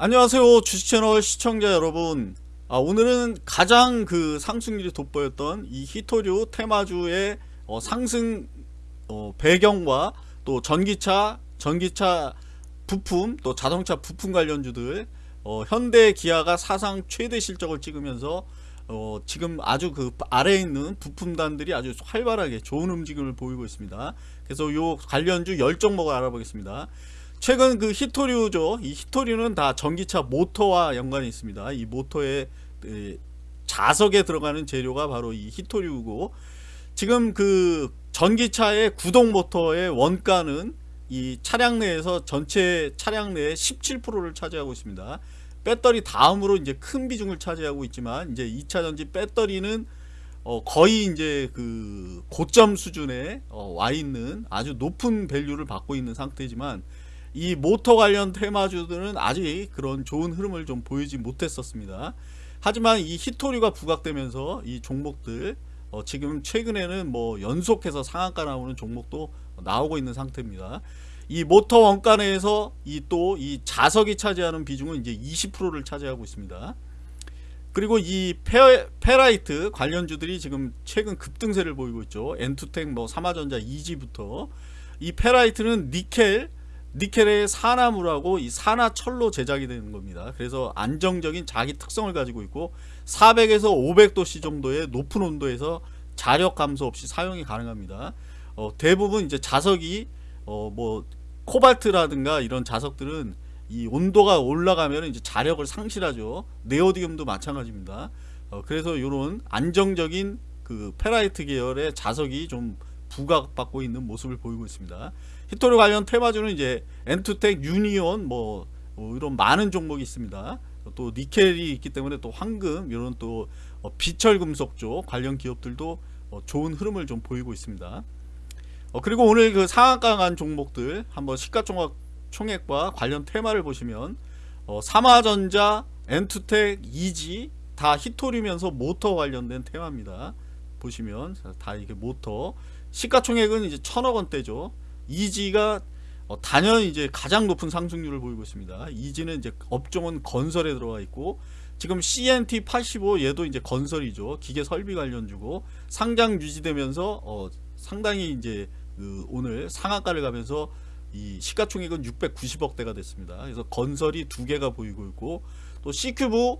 안녕하세요 주식채널 시청자 여러분. 아, 오늘은 가장 그 상승률이 돋보였던 이 히토류 테마주의 어, 상승 어, 배경과 또 전기차 전기차 부품 또 자동차 부품 관련주들 어, 현대 기아가 사상 최대 실적을 찍으면서 어, 지금 아주 그 아래에 있는 부품단들이 아주 활발하게 좋은 움직임을 보이고 있습니다. 그래서 요 관련주 10종목을 알아보겠습니다 최근 그 희토류죠. 이 희토류는 다 전기차 모터와 연관이 있습니다. 이 모터의 자석에 들어가는 재료가 바로 이 희토류고 지금 그 전기차의 구동 모터의 원가는 이 차량 내에서 전체 차량 내의 17%를 차지하고 있습니다. 배터리 다음으로 이제 큰 비중을 차지하고 있지만 이제 2차 전지 배터리는 어 거의 이제 그 고점 수준에 어 와 있는 아주 높은 value를 받고 있는 상태지만 이 모터 관련 테마주들은 아직 그런 좋은 흐름을 좀 보이지 못했었습니다. 하지만 이 희토류가 부각되면서 이 종목들 어 지금 최근에는 뭐 연속해서 상한가 나오는 종목도 나오고 있는 상태입니다. 이 모터 원가 내에서 이 또이 자석이 차지하는 비중은 이제 20%를 차지하고 있습니다. 그리고 이 페, 페라이트 관련주들이 지금 최근 급등세를 보이고 있죠. 엔투텍 뭐 삼화전자 이지부터 이 페라이트는 니켈 니켈의 산화물하고 이 산화철로 제작이 되는 겁니다. 그래서 안정적인 자기 특성을 가지고 있고 400에서 500도씨 정도의 높은 온도에서 자력 감소 없이 사용이 가능합니다. 어, 대부분 이제 자석이 어, 뭐 코발트라든가 이런 자석들은 이 온도가 올라가면 이제 자력을 상실하죠. 네오디움도 마찬가지입니다. 어, 그래서 이런 안정적인 그 페라이트 계열의 자석이 좀 부각받고 있는 모습을 보이고 있습니다. 희토류 관련 테마주는 이제 엔투텍, 유니온 뭐, 뭐 이런 많은 종목이 있습니다. 또 니켈이 있기 때문에 또 황금 이런 또 어, 비철 금속 쪽 관련 기업들도 어, 좋은 흐름을 좀 보이고 있습니다. 어, 그리고 오늘 그 상한가 간 종목들 한번 시가총액과 관련 테마를 보시면 삼화전자, 엔투텍, EG 다 희토류면서 모터 관련된 테마입니다. 보시면 다 이게 모터 시가총액은 이제 천억 원대죠. 이지가 어, 단연 이제 가장 높은 상승률을 보이고 있습니다. 이지는 이제 업종은 건설에 들어가 있고 지금 CNT 85 얘도 이제 건설이죠. 기계 설비 관련주고 상장 유지되면서 어, 상당히 이제 그 오늘 상한가를 가면서 이 시가총액은 690억대가 됐습니다. 그래서 건설이 두 개가 보이고 있고 또 씨큐브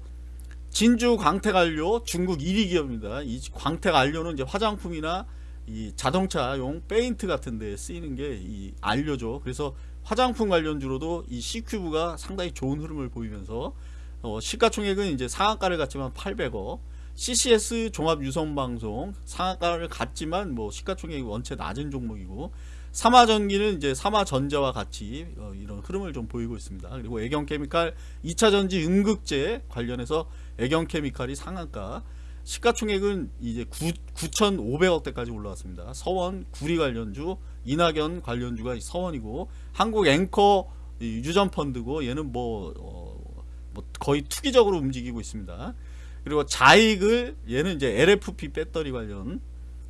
진주 광택 안료 중국 1위 기업입니다. 이 광택 안료는 이제 화장품이나 이 자동차용 페인트 같은 데 쓰이는 게이 안료죠 그래서 화장품 관련주로도 이 씨큐브가 상당히 좋은 흐름을 보이면서 어 시가총액은 이제 상한가를 갔지만 800억 CCS 종합유선방송 상한가를 갔지만 뭐 시가총액이 원체 낮은 종목이고 삼화전기는 이제 삼화전자와 같이 어 이런 흐름을 좀 보이고 있습니다. 그리고 애경케미칼 2차전지 음극재 관련해서 애경케미칼이 상한가 시가총액은 이제 9, 9,500억대까지 올라왔습니다. 서원 구리 관련주, 이낙연 관련주가 서원이고 한국 앵커 유전펀드고 얘는 뭐, 어, 뭐 거의 투기적으로 움직이고 있습니다. 그리고 자익을 얘는 이제 LFP 배터리 관련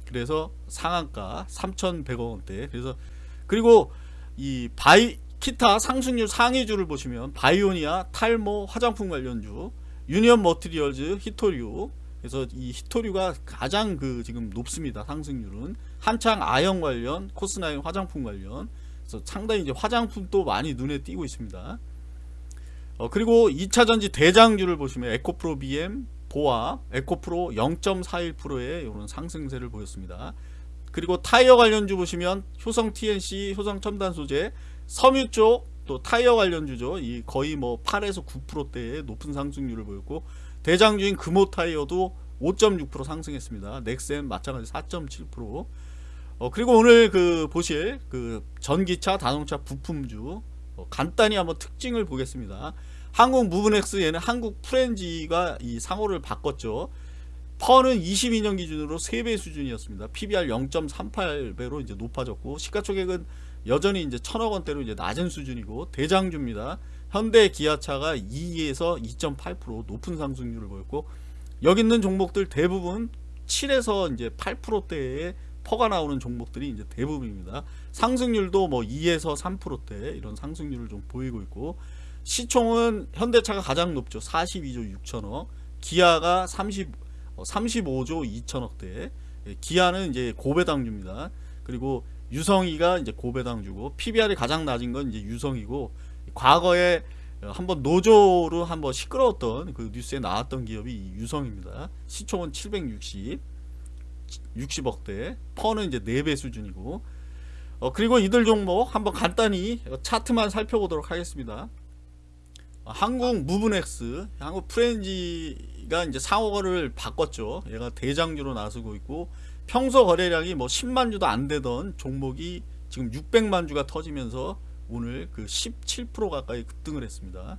그래서 상한가 3,100억 원대 그래서 그리고 이 바이 기타 상승률 상위주를 보시면 바이오니아, 탈모, 화장품 관련주, 유니언 머티리얼즈, 희토류 그래서 이 희토류가 가장 그 지금 높습니다. 상승률은 한창 아연 관련, 코스나인 화장품 관련. 그래서 상당히 이제 화장품도 많이 눈에 띄고 있습니다. 어, 그리고 2차전지 대장주를 보시면 에코프로 BM, 보합, 에코프로 0.41%의 이런 상승세를 보였습니다. 그리고 타이어 관련주 보시면 효성 TNC, 효성 첨단 소재, 섬유 쪽 또 타이어 관련주죠. 이 거의 뭐 8에서 9%대의 높은 상승률을 보였고 대장주인 금호 타이어도 5.6% 상승했습니다. 넥센 마찬가지 4.7%. 어, 그리고 오늘 그 보실 그 전기차 자동차 부품주 어, 간단히 한번 특징을 보겠습니다. 한국 무브넥스 얘는 한국 프렌지가 이 상호를 바꿨죠. 퍼는 22년 기준으로 3배 수준이었습니다. PBR 0.38배로 이제 높아졌고 시가총액은 여전히 이제 천억 원대로 이제 낮은 수준이고 대장주입니다. 현대 기아차가 2에서 2.8% 높은 상승률을 보였고 여기 있는 종목들 대부분 7에서 이제 8%대의 퍼가 나오는 종목들이 이제 대부분입니다. 상승률도 뭐 2에서 3%대 이런 상승률을 좀 보이고 있고 시총은 현대차가 가장 높죠. 42조 6천억. 기아가 30 어, 35조 2천억대. 예, 기아는 이제 고배당주입니다. 그리고 유성이가 이제 고배당 주고 PBR이 가장 낮은 건 이제 유성이고 과거에 한번 노조로 한번 시끄러웠던 그 뉴스에 나왔던 기업이 이 유성입니다. 시총은 760 60억대 퍼는 이제 4배 수준이고 어, 그리고 이들 종목 한번 간단히 차트만 살펴보도록 하겠습니다. 어, 한국 무브넥스, 한국 프렌지가 이제 상호거를 바꿨죠. 얘가 대장주로 나서고 있고 평소 거래량이 뭐 10만 주도 안 되던 종목이 지금 600만 주가 터지면서 오늘 그 17% 가까이 급등을 했습니다.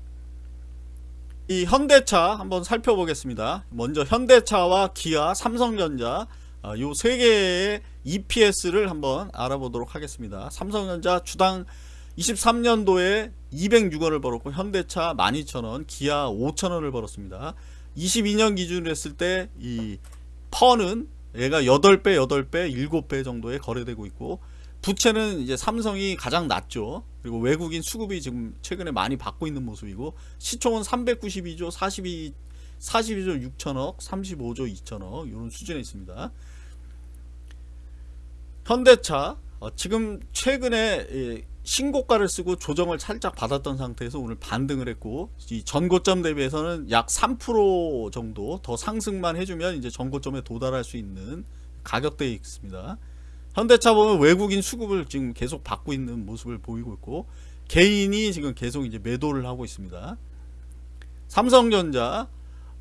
이 현대차 한번 살펴보겠습니다. 먼저 현대차와 기아, 삼성전자 아, 요세 개의 EPS를 한번 알아보도록 하겠습니다. 삼성전자 주당 23년도에 206원을 벌었고 현대차 12,000원, 기아 5,000원을 벌었습니다. 22년 기준으로 했을 때 이 퍼는 얘가 8배, 8배, 7배 정도에 거래되고 있고 부채는 이제 삼성이 가장 낮죠. 그리고 외국인 수급이 지금 최근에 많이 받고 있는 모습이고 시총은 392조 42 42조 6천억, 35조 2천억 이런 수준에 있습니다. 현대차 어, 지금 최근에 예, 신고가를 쓰고 조정을 살짝 받았던 상태에서 오늘 반등을 했고 이 전고점 대비해서는 약 3% 정도 더 상승만 해주면 이제 전고점에 도달할 수 있는 가격대에 있습니다. 현대차 보면 외국인 수급을 지금 계속 받고 있는 모습을 보이고 있고 개인이 지금 계속 이제 매도를 하고 있습니다. 삼성전자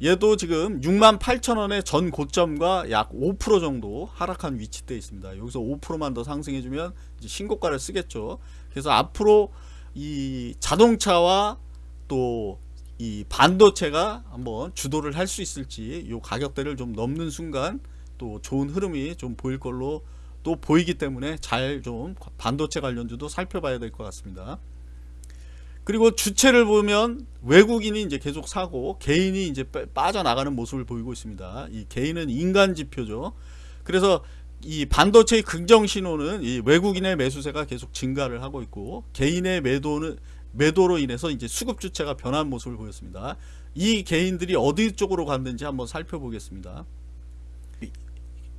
얘도 지금 6만 8천원의 전 고점과 약 5% 정도 하락한 위치대에 있습니다. 여기서 5%만 더 상승해주면 신고가를 쓰겠죠. 그래서 앞으로 이 자동차와 또 이 반도체가 한번 주도를 할 수 있을지 이 가격대를 좀 넘는 순간 또 좋은 흐름이 좀 보일 걸로 또 보이기 때문에 잘 좀 반도체 관련주도 살펴봐야 될 것 같습니다. 그리고 주체를 보면 외국인이 이제 계속 사고 개인이 이제 빠져나가는 모습을 보이고 있습니다. 이 개인은 인간 지표죠. 그래서 이 반도체의 긍정 신호는 이 외국인의 매수세가 계속 증가를 하고 있고 개인의 매도는 매도로 인해서 이제 수급 주체가 변한 모습을 보였습니다. 이 개인들이 어디 쪽으로 갔는지 한번 살펴보겠습니다.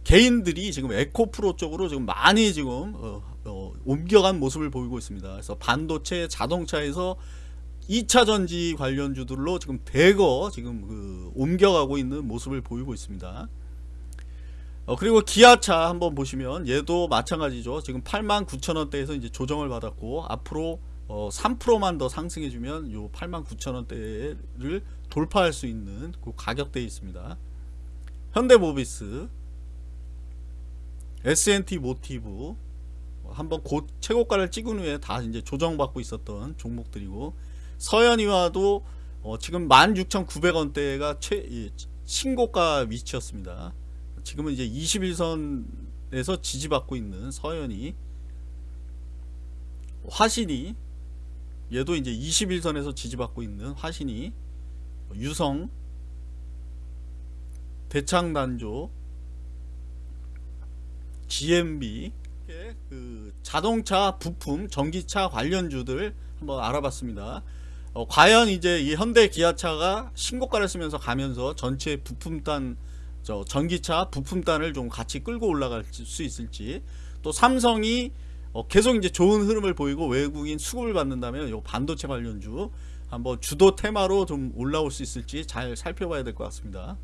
개인들이 지금 에코프로 쪽으로 지금 많이 지금 어, 어, 옮겨간 모습을 보이고 있습니다. 그래서 반도체, 자동차에서 2차 전지 관련주들로 지금 대거 지금 그 옮겨가고 있는 모습을 보이고 있습니다. 어, 그리고 기아차 한번 보시면 얘도 마찬가지죠. 지금 89,000원대에서 이제 조정을 받았고 앞으로 어, 3%만 더 상승해주면 요 89,000원대를 돌파할 수 있는 그 가격대에 있습니다. 현대모비스 S&T 모티브 한번 곧 최고가를 찍은 후에 다 이제 조정받고 있었던 종목들이고 서현이와도 어 지금 16,900원대가 최 신고가 위치였습니다. 지금은 이제 21선에서 지지받고 있는 서현이 화신이 얘도 이제 21선에서 지지받고 있는 화신이 유성 대창단조 GMB 그 자동차 부품 전기차 관련주들 한번 알아봤습니다. 어, 과연 이제 이 현대 기아차가 신고가를 쓰면서 가면서 전체 부품단 저 전기차 부품단을 좀 같이 끌고 올라갈 수 있을지 또 삼성이 어, 계속 이제 좋은 흐름을 보이고 외국인 수급을 받는다면 요 반도체 관련주 한번 주도 테마로 좀 올라올 수 있을지 잘 살펴봐야 될 것 같습니다